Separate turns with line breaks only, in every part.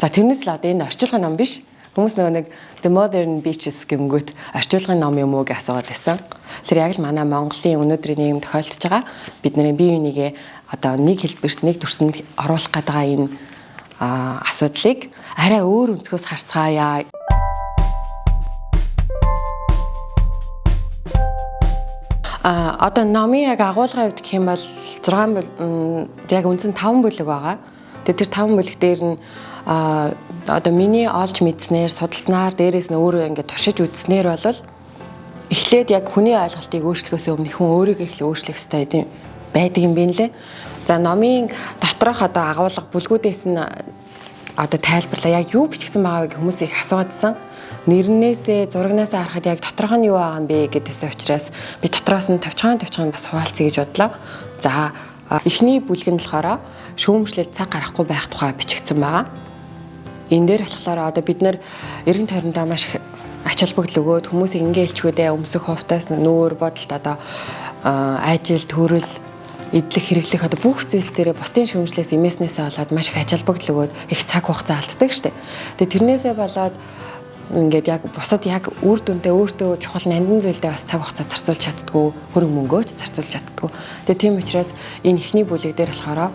За тэрнээс л одоо энэ орчуулгын ном биш. Хүмүүс нөгөө нэг The Modern Beaches гингүүт орчуулгын ном юм уу гэж асууад байсан. Тэр яг л манай Монголын өнөөдрийн нийгэм тохиолдож байгаа бидний бие бинийгээ одоо нэг хэлбэрт нэг төрсөнд оруулах гэдэг энэ асуудлыг арай өөр өнцгөөс харцгаая. А одоо номын яг агуулгын хувьд гэх юм бол 6 яг үндсэн 5 бүлэг байгаа. Тэгээ тэр 5 бүлэг дээр нь а одоо миний олж мэдснээр судалснаар дээрээс нь өөрөө ингээд туршиж үзснээр бол эхлээд яг хүний ойлголтыг өөрчлөхөөс өмнө хүн өөрийгөө эхлээ өөрчлөх хэрэгтэй гэдэг байдаг юм байна лээ. За номын доторх одоо агуулга бүлгүүдээс нь одоо тайлбарлаа яг юу бичигдсэн байгааг хүмүүс их асуувадсан. Нэрнээсээ зурагнасаа харахад яг доторх нь юу байгаа юм бэ гэдээсээ учраас би дотроос нь тавчхан тавчхан бас хуваалцъя гэж бодлоо. За эхний бүлэг нь болохоор шүүмжлэл цаг гарахгүй байх тухай бичигдсэн байгаа. Энэ дээр болохоор одоо бид нэр эргэн тойрондоо маш их ач холбогдол өгөөд хүмүүсийг ингээ хэлчгүүдээ өмсөх хувтаас нүүр бодолд одоо ажил төрөл идэлх хэрэглэх одоо бүх зүйлс дээрээ бусдын шүүмжлээс имээснээсээ болоод маш их ач холбогдол өгөөд их цаг хугацаа алддаг штеп. Тэгээ тэрнээсээ болоод ингээд яг бусад яг үр дүнтэй өөртөө чухал нандин зүйлдээ бас цаг хугацаа зарцуулж чаддгүй хөрөнгө мөнгөөч зарцуулж чаддгүй. Тэгээ тийм учраас энэ ихний бүлэг дээр болохоор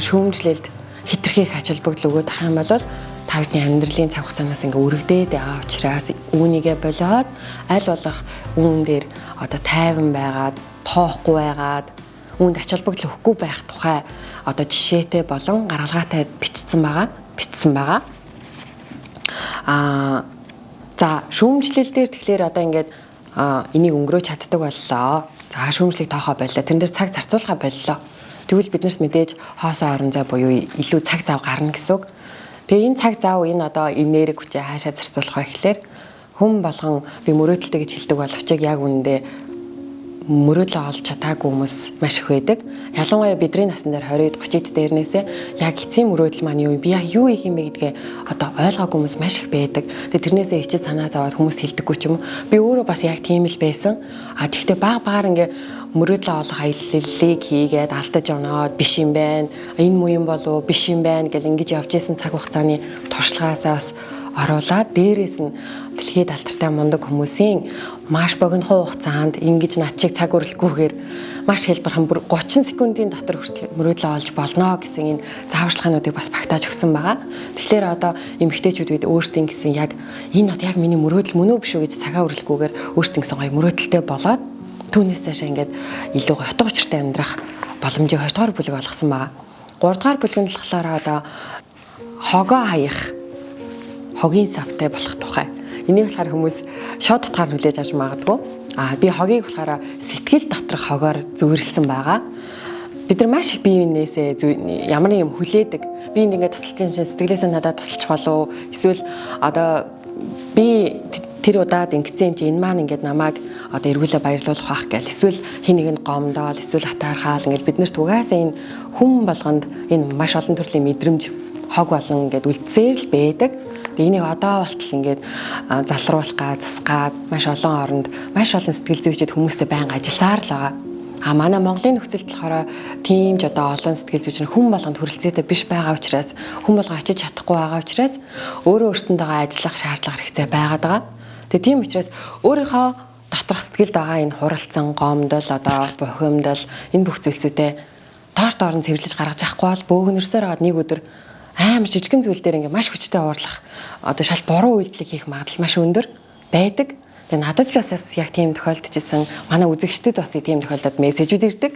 шүүмжлэлд хитрхийг ач холбогдол өгөөд тах юм бол та бидний амьдралын цаг хугацаанаас ингээ өргөдөөд байгаа учраас үүнийгээ болоод аль болох үүн дээр одоо тайван байгаад тоохгүй байгаад үүнд ач холбогдол өгөхгүй байх тухай одоо жишээтэй болон гаргалгаатай бичсэн байгаа бичсэн байгаа. Аа за шүүмжлэл дээр тэгэхээр одоо ингээд энийг өнгөрөөж чаддаг боллоо. За шүүмжлэлийг тоохоо боллоо. Тэн дээр цаг зарцуулахаа боллоо Тэгвэл биднэрт мэдээж хоосоо орон зай буюу илүү цаг зав гарна гэсэн үг. Тэгээ энэ цаг зав энэ одоо энерги хүчээ хаашаа зарцуулах вэ гэхээр хүм болгон би мөрөөдөлтэй гэж хэлдэг боловч яг үнэндээ мөрөөдлөө олж чадаагүй хүмүүс маш их байдаг. Ялангуяа бидний насн дээр 20-д 30-д дээрнээсээ яг эцсийн мөрөөдөл маань юу би яг юу хийх юм бэ гэдгээ одоо ойлгоогүй хүмүүс маш их байдаг. Тэгээ тэрнээсээ ичээд санаа зовоод хүмүүс хэлдэггүй ч юм уу. Би өөрөө бас яг тийм л байсан. А тэгвэл баг багаар ингээ мөрөөдлөө олох аяллалыг хийгээд алдаж оноод биш юм байна. Энэ муу юм болов биш юм байна гэл ингэж явж исэн цаг хугацааны туршлагаасаа бас оруулаад дээрээс нь дэлхийд алдартай мундаг хүмүүсийн маш богино хугацаанд ингэж над чиг цаг өрөлгүйгээр маш хэлбэрхэн бүр 30 секундын дотор хүртэл мөрөөдлөө олж болно гэсэн энэ зааварчилгаануудыг бас багтааж өгсөн байгаа. Тэгэхээр одоо эмэгтэйчүүд бид өөрсдийн гэсэн яг энэ бод яг миний мөрөөдөл мөн үү биш үү гэж цагаа өрөлгүйгээр өөрсдийн гэсэн гоё мөрөөдөлтэй болоод түүнээс цаашаа ингээд илүү утга учиртай амьдрах боломжийг 2 дугаар бүлэг олгосон байгаа. 3 дугаар бүлэг нь болохоор одоо хогоо хаях хогийн савтай болох тухай. Энийг болохоор хүмүүс шууд утгаар хүлээж авч магадгүй. Аа би хогийг болохоор сэтгэл доторх хогоор зөвөрлсөн байгаа. Бид нар маш их биеинээсээ ямар нэг юм хүлээдэг. Би ингээд тусалж юм шиг сэтгэлээсээ надад тусалж болов эсвэл одоо би тэр удаад ингэсэн юм чи энэ маань ингээд намайг одоо эргүүлээ баярлуулах байх гэл эсвэл хин нэг нь гомдоол эсвэл хатаархаал ингээд бид нарт угаасаа энэ хүм болгонд энэ маш олон төрлийн мэдрэмж хог болон ингээд үлдсээр л байдаг. Тэгээ энийг одоо болтол ингээд залруулах га засгаад маш олон оронд маш олон сэтгэл зүйчид хүмүүстэй байнга ажилласаар л байгаа. А манай Монголын нөхцөлд болохоор тийм ч одоо олон сэтгэл зүйч хүн болгонд хүрэлцээтэй биш байгаа учраас хүн болго очиж чадахгүй байгаа учраас өөрөө өөртөндөө ажиллах шаардлага хэрэгцээ байгаад байгаа. Тэгээ тийм учраас өөрийнхөө доторх сэтгэлд байгаа энэ хуралцсан гомдол одоо бухимдал энэ бүх зүйлсүүдээ доор доор нь цэвэрлэж гаргаж авахгүй бол бөөгнөрсөөр аваад нэг өдөр амар жижигэн зүйл дээр ингээ маш хүчтэй уурлах одоо шал буруу үйлдэл хийх магадлал маш өндөр байдаг. Тэгээ надад ч бас яг тийм тохиолдож исэн. Манай үзэгчдэд бас тийм тохиолдод мессежүүд ирдэг.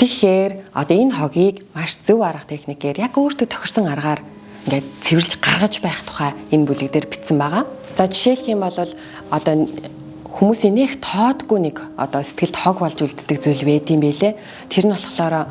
Тэгэхээр одоо энэ хогийг маш зөв арга техникээр яг өөртөө тохирсон аргаар ингээд цэвэрлж гаргаж байх тухай энэ бүлэг дээр бичсэн байгаа. За жишээлх юм бол одоо хүмүүсийн нэх тоодгүй нэг одоо сэтгэлд хог болж үлддэг зүйл байд юм бэлээ. Тэр нь болохоор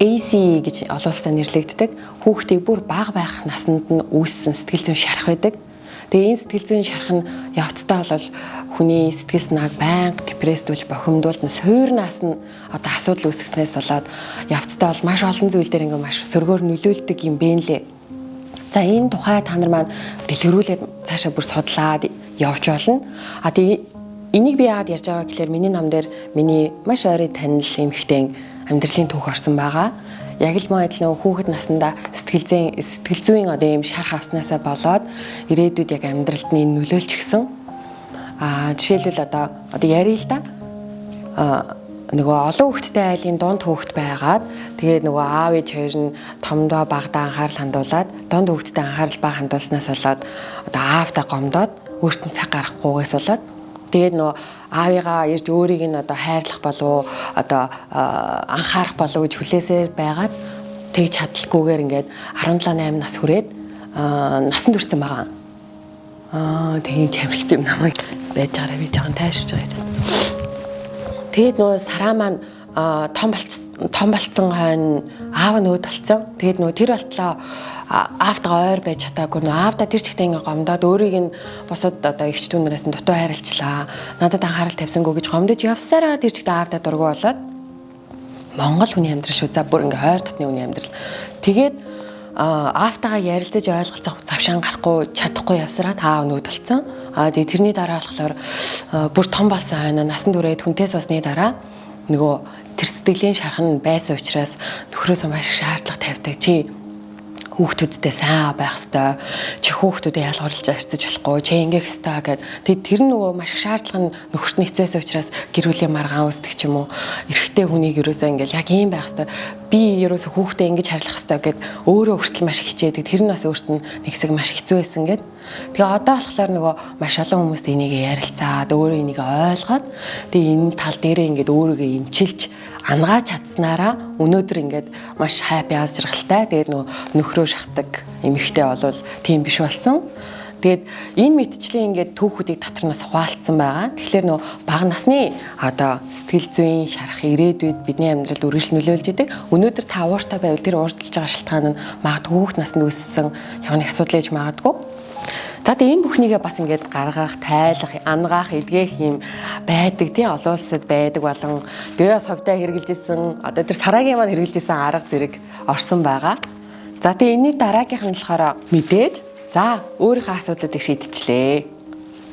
AC гэж олон улсад нэрлэгддэг. Хүүхдийг бүр бага байх наснд нь үүссэн сэтгэл зүйн шарах байдаг. Тэгээ энэ сэтгэл зүйн шарах нь явцдаа бол хүний сэтгэл санааг байнга депрессдүүлж бохимдуулна. Суурнаас нь одоо асуудал үүсгэснээс болоод явцдаа бол маш олон зүйл дээр ингээ маш сөргөөр нөлөөлдөг юм бэ нэлээ. За энэ тухай та нар маань дэлгэрүүлээд цаашаа бүр судлаад явж болно. А тэгээ энийг би яагаад ярьж байгаа гэхээр миний ном дээр миний маш ойрын танил эмхтэн амьдралын түүх орсон байгаа. яг л мөн адилхан хүүхэд насндаа сэтгэл зүйн сэтгэл зүйн одоо ийм шарх авснаасаа болоод ирээдүйд яг амьдралд нь нөлөөлч гисэн. Аа жишээлбэл одоо одоо ярил л да. Аа нөгөө олон хүүхэдтэй айлын дунд хүүхэд байгаад тэгээд нөгөө аав ээж хоёр нь томдоо багада анхаарал хандуулад дунд хүүхэдтэй анхаарал бага хандуулснаас болоод одоо аавтай гомдоод өөртөө цаг гаргахгүйгээс болоод тэгээд нөгөө аавыгаа ирж өөрийг нь одоо хайрлах болов одоо анхаарах болов гэж хүлээсээр байгаад тэгж чадлаггүйгээр ингээд 17 8 нас хүрээд насан турсан байгаа. Аа тэгээд чамрих юм намайг байж байгаараа би жоохон тайвширч байгаа юм. Тэгээд нөгөө сараа маань том болцсон том болцсон хойно аав нь өөд болцсон. Тэгээд нөгөө тэр болтлоо аавтайгаа ойр байж чадаагүй нөгөө аавда тэр чигтээ ингээ гомдоод өөрийг нь босод одоо ихч дүүнээс нь дутуу хайрлцлаа. Надад анхаарал тавьсангүй гэж гомдож явсараа тэр чигтээ аавда дургу болоод Монгол хүний амьдрал шүү. За бүр ингээ хойр татны хүний амьдрал. Тэгээд аавтайгаа ярилцаж ойлголцох завшаан гарахгүй чадахгүй явсараа таав нүүд болсон. Аа тэгээ тэрний дараа болохоор бүр том болсон хойно. Насан туршид хүнтээс басны дараа нөгөө тэр сэтгэлийн шархан байсан учраас нөхрөөсөө маш шаардлага тавьдаг. Чи хүүхдүүдтэй сайн байх хэвээр чи хүүхдүүдээ ялгарлаж арчиж болохгүй. Чи ингээх хэвээр гэд. Тэг тэр нөгөө маш их шаардлага нь нөхөрт нь хэцээс учраас гэр бүлийн маргаан үүсдэг ч юм уу эрэгтэй хүнийг ерөөсөө ингээл яг ийм байх хэвээр би ерөөсөө хүүхдээ ингэж харьлах хэвээр гэд өөрөө хүртэл маш хичээдэг. Тэр нь бас өөрт нь нэг хэсэг маш хэцүү байсан гэд тэгээ одоо болохоор нөгөө маш олон хүмүүст энийг ярилцаад өөрөө энийг ойлгоод тэгээ энэ тал дээрээ ингээд өөрийгөө имчилж ангааж чадсанараа өнөөдөр ингээд маш хайпи аз жаргалтай. Тэгээд нөгөө нөхрөө шахдаг эмэгтэй болвол тийм биш болсон. Тэгээд энэ мэдчлэн ингээд түүхүүдийг дотор нас хуваалцсан байгаа. Тэгэхээр нөгөө бага насны одоо сэтгэл зүйн шарах ирээдүйд бидний амьдралд үргэлж нөлөөлж идэг. Өнөөдөр та ууртай байвал тэр уурдалж байгаа шалтгаан нь магадгүй хүүхд наснд үүссэн явны асуудал ээж магадгүй За тэгээ энэ бүхнийгээ бас ингээд гаргах, тайлах, ангаах, эдгэх юм байдаг тийм олон улсад байдаг болон би бас ховдоо хэрэгжилжсэн одоо тэр сарагийн маань хэрэгжилжсэн арга зэрэг орсон байгаа. За тэгээ энэний дараагийнх нь болохоор мэдээж за өөрийнхөө асуудлуудыг шийдчихлээ.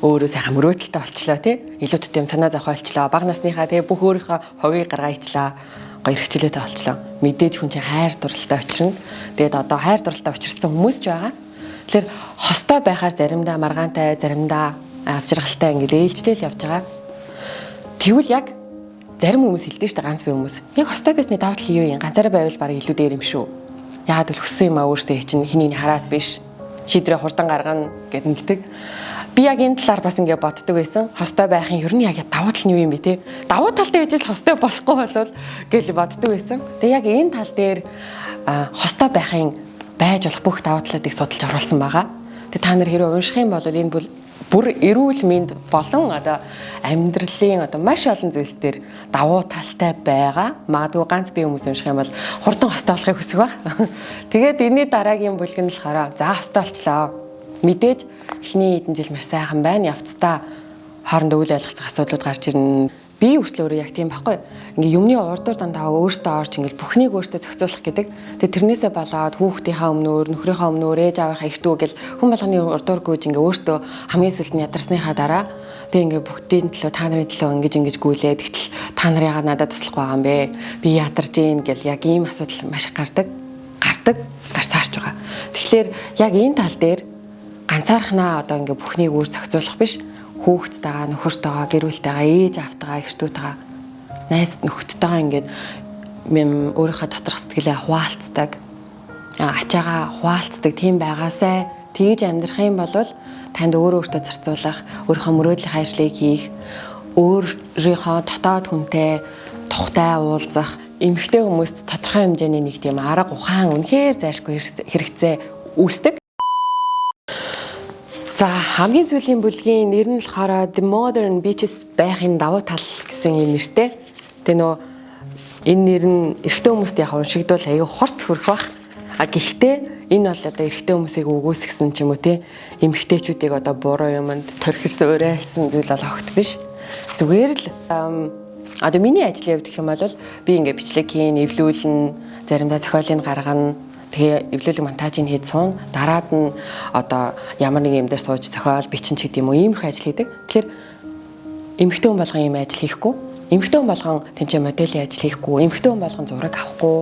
Өөрөө сайхан мөрөөдөлтөй болчлоо тий илүүттэй юм санаа зовх болчлоо баг насныхаа тэгээ бүх өөрийнхөө хогийг гаргаачлаа гоё хэрэгчлээтэй болчлоо мэдээж хүн чинь хайр дурлалтай учрна тэгээд одоо хайр дурлалтай учирсан хүмүүс ч байгаа Тэгэхээр хостой байхаар заримдаа маргаантай, заримдаа аз жаргалтай ингээд ээлжлэл явж байгаа. Тэгвэл яг зарим хүмүүс хэлдэг шүү дээ ганц бие хүмүүс. Яг хостой байсны давуу тал юу юм? Ганцаараа байвал баг илүү дээр юм шүү. Яагаад гэвэл хүссэн юм аа өөртөө чинь хэнийг хараад биш. Шийдрээ хурдан гаргана гэд нэгдэг. Би яг энэ талаар бас ингээд боддог байсан. Хостой байхын ер нь яг давуу тал нь юу юм бэ те? Давуу талтай байж л хостой болохгүй болвол гэж боддог байсан. Тэгээ яг энэ тал дээр хостой байхын байж болох бүх давуу талуудыг судалж оруулсан байгаа. Тэгээ та нар хэрэг унших юм бол энэ бол бүр эрүүл мэнд болон одоо амьдралын одоо маш олон зүйлс дээр давуу талтай байгаа. Магадгүй ганц бие хүмүүс унших юм бол хурдан хостой болохыг хүсэх баг. Тэгээд энэний дараагийн бүлэг нь болохоор за хостой болчлоо. Мэдээж эхний хэдэн жил маш сайхан байна. Явцдаа хоорондоо үйл ойлголцох асуудлууд гарч ирнэ би хүртэл өөрөө яг тийм байхгүй. Ингээ юмны урдуур дандаа өөртөө орж ингээл бүхнийг өөртөө зохицуулах гэдэг. Тэгээ тэрнээсээ болоод хүүхдийнхаа өмнөөр, нөхрийнхаа өмнөөр, ээж аавынхаа ихтүү гэл хүн болгоны урдуур гүйж ингээ өөртөө хамгийн сүлд нь ядарсныхаа дараа би ингээ бүгдийн төлөө та нарын төлөө ингэж ингэж гүйлээд гэтэл та нар яагаад надад туслах байгаа юм бэ? Би ядарч гин гэл яг ийм асуудал маш их гардаг. Гардаг, гарсаарч байгаа. Тэгэхээр яг энэ тал дээр ганцаархнаа одоо ингээ бүхнийг өөр зохицуулах биш хүүхдтэйгаа нөхөртөйгаа гэр бүлтэйгаа ээж автайгаа эхтүүтэйгаа найз нөхдөдтэйгаа ингээд өөрийнхөө доторх сэтгэлээ хуваалцдаг. Ачаагаа хуваалцдаг. Тийм байгаасай. Тэгж амьдрах юм бол танд өөр өөртөө зарцуулах өөрийнхөө мөрөөдлийн ажлыг хийх өөрийнхөө дотоод хүнтэй тухтай уулзах эмэгтэй хүмүүст тодорхой хэмжээний нэг тийм арга ухаан үнэхээр зайлшгүй хэрэгцээ үүсдэг За хамгийн сүүлийн бүлгийн нэр нь болохоор The Modern Beaches байхын давуу тал гэсэн юм нэртэй. Тэгээ нөө энэ нэр нь эрэгтэй хүмүүст яг уншигдвал аюу хорц хөрөх бах. А гэхдээ энэ бол одоо эрэгтэй хүмүүсийг үгүйсгсэн ч юм уу те эмэгтэйчүүдийг одоо буруу юмд төрхирсэн уриалсан зүйл бол огт биш. Зүгээр л одоо миний ажлын хувьд гэх юм бол би ингээ бичлэг хийн, эвлүүлнэ, заримдаа зохиолыг гаргана Тэгээ эвлүүлэг монтажийг хийж суун дараад нь одоо ямар нэг юм дээр сууж зохиол бичин ч гэдэг юм уу иймэрхүү ажил хийдэг. Тэгэхээр эмэгтэй хүн болгон ийм ажил хийхгүй, эмэгтэй хүн болгон тэнцээ моделийн ажил хийхгүй, эмэгтэй хүн болгон зураг авахгүй,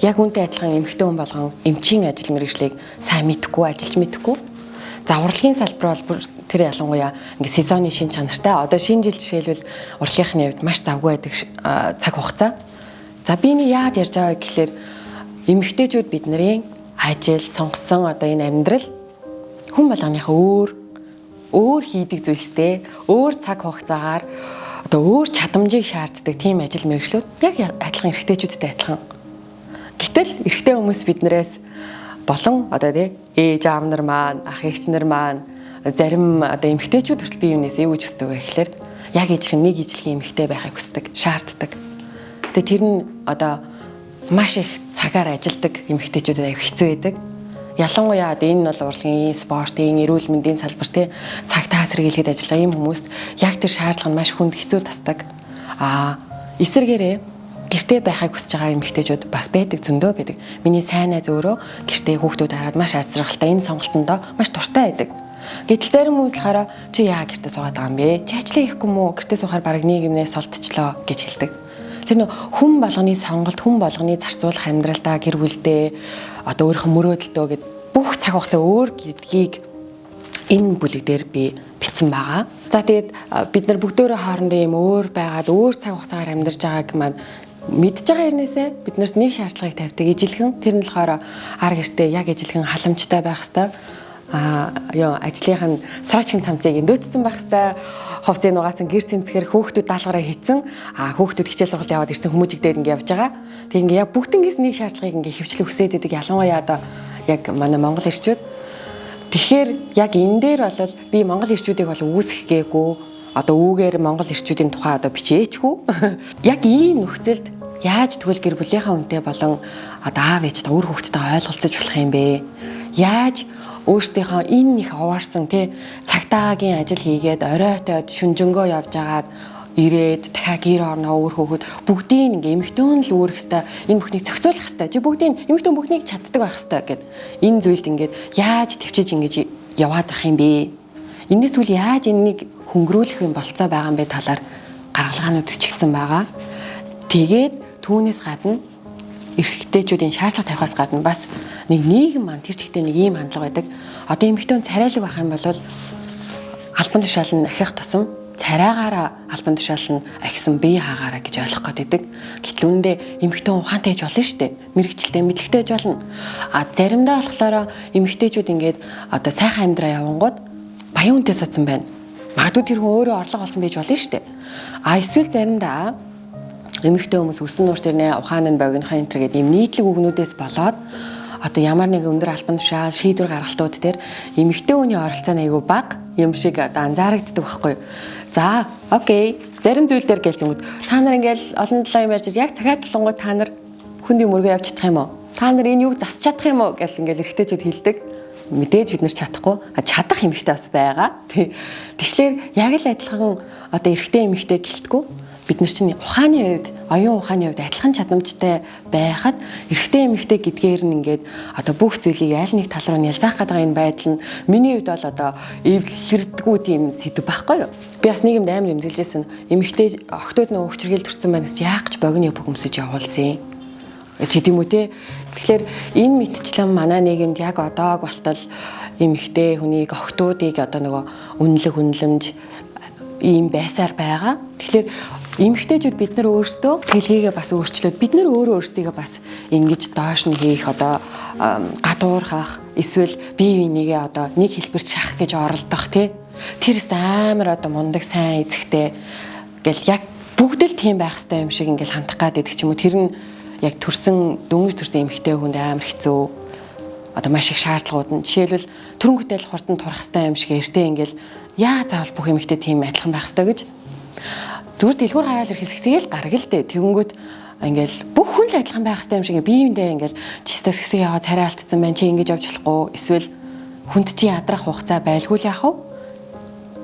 яг үнтэй адилхан эмэгтэй хүн болгон эмчийн ажил мэргэжлийг сайн мэдхгүй, ажиллаж мэдхгүй. За урлагийн салбар бол тэр ялангуяа ингээ сезоны шин чанартай. Одоо шинэ жил жишээлбэл урлагийнхны хувьд маш завгүй байдаг цаг хугацаа. За би энэ яад ярьж байгаа гэхэлэр эмэгтэйчүүд бидний ажил, сонгосон одоо энэ амьдрал хүн болгоныхаа өөр өөр хийдэг зүйлстэй, өөр цаг хугацаагаар одоо өөр чадамжийг шаарддаг тийм ажил мэргэжлүүд яг адилхан эрэгтэйчүүдтэй адилхан. Гэтэл эрэгтэй хүмүүс биднээс болон одоо тий ээж аав нар маань, ах эгч нар маань зарим одоо эмэгтэйчүүд хүртэл бие биенээс эвэж өсдөг гэхэлэр яг ижлэх нэг ижлэхийн эмэгтэй байхыг хүсдэг, шаарддаг. Тэгээ тэр нь одоо маш их цагаар ажилдаг эмэгтэйчүүдэд аяг хэцүү байдаг. Ялангуяа энэ бол урлагийн спортын, эрүүл мэндийн салбар те цаг таасар хийлгээд ажиллаж байгаа юм хүмүүст яг тэр шаардлага нь маш хүнд хэцүү тусдаг. Аа эсэргээрээ гэртээ байхыг хүсэж байгаа эмэгтэйчүүд бас байдаг зөндөө байдаг. Миний сайн найз өөрөө гэртээ хүүхдүүд хараад маш азралтай энэ сонголтондоо маш дуртай байдаг. Гэтэл зарим хүмүүс болохоор чи яа гэртээ суугаад байгаа юм бэ? Чи ажлаа хийхгүй мүү? Гэртээ суухаар баг нийгэмнээс олдчихлоо гэж хэлдэг. Тэр нөх хүн болгоны сонголт, хүн болгоны зарцуулах амьдралдаа гэр бүлдээ одоо өөрийнхөө мөрөөдөлтөө гэд бүх цаг хугацаа өөр гэдгийг энэ бүлэг дээр би битсэн байгаа. За тэгээд бид нар бүгдөө хоорондоо юм өөр байгаад өөр цаг хугацаагаар амьдарч байгааг маань мэдж байгаа хэрнээсээ бид нарт нэг шаардлагыг тавьдаг ижилхэн тэр нь болохоор ар гэртээ яг ижилхэн халамжтай байх хэвээр а ёо ажлынх нь срочгийн цамцыг эндөөцсөн байх хэвээр хувцсыг нугаасан гэр тэмцэхээр хөөхтүүд даалгараа хийцэн а хөөхтүүд хичээл сургалт яваад ирсэн хүмүүжигдээд ингэ явж байгаа. Тэг ингээ яг бүгднгээс нэг шаардлагыг ингээ хөвчлө хүсээд байдаг ялангуяа одоо яг манай монгол ирчүүд Тэгэхээр яг энэ дээр бол би монгол ирчүүдийг бол үүсгэх гээгүй одоо үүгээр монгол ирчүүдийн тухай одоо бичээчгүй. Яг ийм нөхцөлд яаж тэгвэл гэр бүлийнхаа үнтэй болон одоо аав ээжтэй өөр хүүхдтэйгээ ойлголцож болох юм бэ? Яаж өөртөөхөө энэ их оваарсан тий цагтаагийн ажил хийгээд оройтой шүнжэнгөө явж агаад ирээд дахиад гэр орноо өөр хөөхөд бүгдийг ингээ эмхтэн л өөрөх хэвээр энэ бүхнийг зохицуулах хэвээр чи бүгдийг эмхтэн бүхнийг чаддаг байх хэвээр гэд энэ зүйлд ингээд яаж төвчиж ингэж яваад ах юм бэ? Энэс түл яаж энэнийг хөнгөрүүлэх юм болцоо байгаа юм бэ? Талаар гаргалгаанууд өчгдсэн байгаа. Тэгээд түүнээс гадна эрсэгтэйчүүдийн шаардлага тавихаас гадна бас нэг нийгэм маань тэр чигтээ нэг ийм хандлага байдаг. Одоо эмэгтэй хүн царайлаг байх юм бол албан тушаал нь ахих тусам царайгаараа албан тушаал нь ахисан бие хаагаараа гэж ойлгох гээд байдаг. Гэтэл үүндээ эмэгтэй хүн ухаантай ээж болно шүү дээ. Мэргэжилтэй мэдлэгтэй ээж болно. А заримдаа болохоор эмэгтэйчүүд ингээд одоо сайхан амьдраа явангууд баян үнтэй суцсан байна. Магадгүй тэр хүн өөрөө орлого олсон байж болно шүү дээ. А эсвэл заримдаа эмэгтэй хүмүүс өсөн нуур тэрнээ ухаан нь богинохын энэ төр гэдэг юм нийтлэг үгнүүдээс болоод одоо ямар нэг өндөр албан тушаал шийдвэр гаргалтууд дээр эмэгтэй хүний оролцоо нь айгүй бага юм шиг одоо анзаарэгддэг байхгүй. За, окей. Зарим зүйл дээр гэлтэнгүүд та нар ингээл олон талаа юм ярьж яг цагаат тулангууд та нар хүндийн мөргөө явж чадах юм уу? Та нар энэ юг засч чадах юм уу гэл ингээл эргэжтэйчүүд хэлдэг мэдээж бид нар чадахгүй чадах эмэгтэй бас байгаа. Тэгэхээр яг л адилхан одоо эрэгтэй эмэгтэй гэлтгүү бид нар чинь ухааны хувьд оюун ухааны хувьд адилхан чадамжтай байхад эрэгтэй эмэгтэй гэдгээр нь ингээд одоо бүх зүйлийг аль нэг тал руу нялзаах гэдэг энэ байдал нь миний хувьд бол одоо эвлэрдэггүй тийм сэдв байхгүй юу? Би бас нийгэмд амар эмзэглэжсэн эмэгтэй охтууд нөгөө өвчргэл төрсэн байна гэж яах гэж богино бөгөмсөж явуулсан чи тийм үү те? Тэгэхээр энэ мэдчлэн манай нийгэмд яг одоог болтол эмэгтэй хүнийг охтуудыг одоо нөгөө үнэлэг үнэлэмж ийм байсаар байгаа. Тэгэхээр эмэгтэйчүүд бид нар өөрсдөө хэлхийгээ бас өөрчлөөд бид нар өөрөө өөрсдийгөө бас ингэж доош нь хийх одоо гадуурхах эсвэл бие бинийгээ одоо нэг хэлбэрт шахах гэж оролдох тий. Тэрс амар одоо мундаг сайн эзэгтэй гэл яг бүгд л тийм байх хэрэгтэй юм шиг ингээл хандах гад байдаг ч юм уу. Тэр нь яг төрсэн дөнгөж төрсэн эмэгтэй хүнд амар хэцүү. Одоо маш их шаардлагууд нь. Жишээлбэл төрөнгөтэй л хурдан турах хэрэгтэй юм шиг эртээ ингээл яа заавал бүх эмэгтэй тийм адилхан байх хэрэгтэй гэж зүгээр дэлгүүр хараад ирэх хэсгийг л дээ. Тэгэнгүүт ингээл бүх хүн л адилхан байх хэрэгтэй юм шиг биеиндээ ингээл чистас хэсэг яваа царай алдсан байна. Чи ингэж явж болохгүй. Эсвэл хүнд чи ядрах хугацаа байлгүй л яах вэ?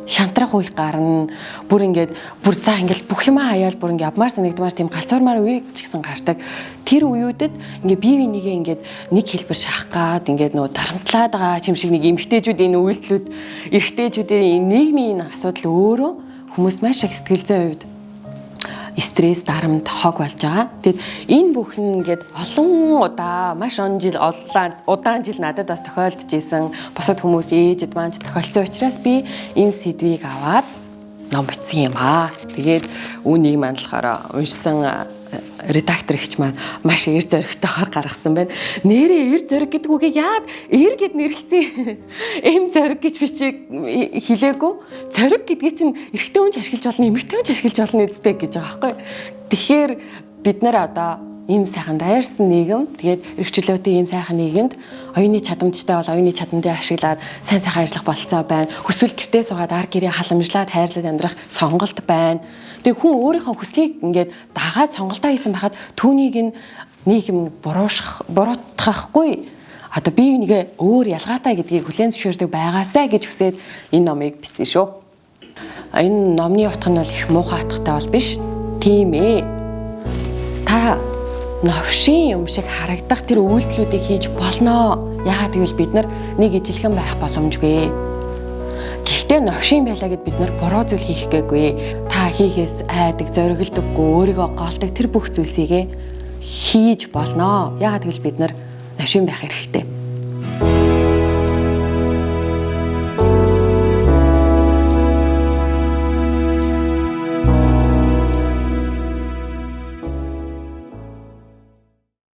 шантрах үе гарна. Бүр ингээд бүр за ингээд бүх юмаа хаяал бүр ингээд авмаар санагдмаар тийм галзуурмаар үе ч гэсэн гардаг. Тэр үеүүдэд ингээд бие бинийгээ ингээд нэг хэлбэр шахах гад ингээд нөө дарамтлаад байгаа юм шиг нэг эмгтээчүүд энэ үйлдэлүүд эрэгтэйчүүдийн нийгмийн асуудал өөрөө хүмүүс маш их сэтгэл зүйн хувьд стресс, дарамт хог болж байгаа. Тэгэд энэ бүхэн ингээд олон удаа маш он жил улаан удаан жил надад бас тохиолдож исэн бусад хүмүүс ээжэд маань тохиолдсон учраас би энэ сэдвийг аваад ном бичсэн юм аа. Тэгээд үүнийг мандлахаараа уншсан редактор ихч маань маш эр зоригтойгоор гаргасан байна. Нэрээ эр зориг гэдэг үгийг яад эр гэд нэрлэлцээ. Эм зориг гэж би чи хэлээгүй. Зориг гэдгийг чинь эрэгтэй хүн ч ашиглаж болно, эмэгтэй хүн ч ашиглаж болно гэдэгтэй гэж байгаа байхгүй. Тэгэхээр бид нар одоо ийм сайхан дайрсан нийгэм тэгээд эрхчлөөтэй ийм сайхан нийгэмд оюуны чадамжтай бол оюуны чадамжийг ашиглаад сайн сайхан ажиллах болцоо байна. Хүсвэл гэртээ суугаад ар гэрээ халамжлаад хайрлаад амьдрах сонголт байна. Тэгээ хүн өөрийнхөө хүслийг ингээд дагаад сонголтоо хийсэн байхад түүнийг нь нийгэм буруушах буруутгахгүй одоо бие бинийгээ өөр ялгаатай гэдгийг хүлээн зөвшөөрдөг байгаасаа гэж хүсээд энэ номыг бичсэн шүү. Энэ номны утга нь бол их муухай утгатай бол биш. Тийм ээ. Та новшин юм шиг харагдах тэр үйлдэлүүдийг хийж болно. Яагаад гэвэл бид нар нэг ижилхэн байх боломжгүй. Гэхдээ новшин байлаа гэд бид нар буруу зүйл хийх гээгүй. Та хийхээс айдаг, зоригддоггүй, өөрийгөө голдог тэр бүх зүйлсийг хийж болно. Яагаад гэвэл бид нар новшин байх хэрэгтэй.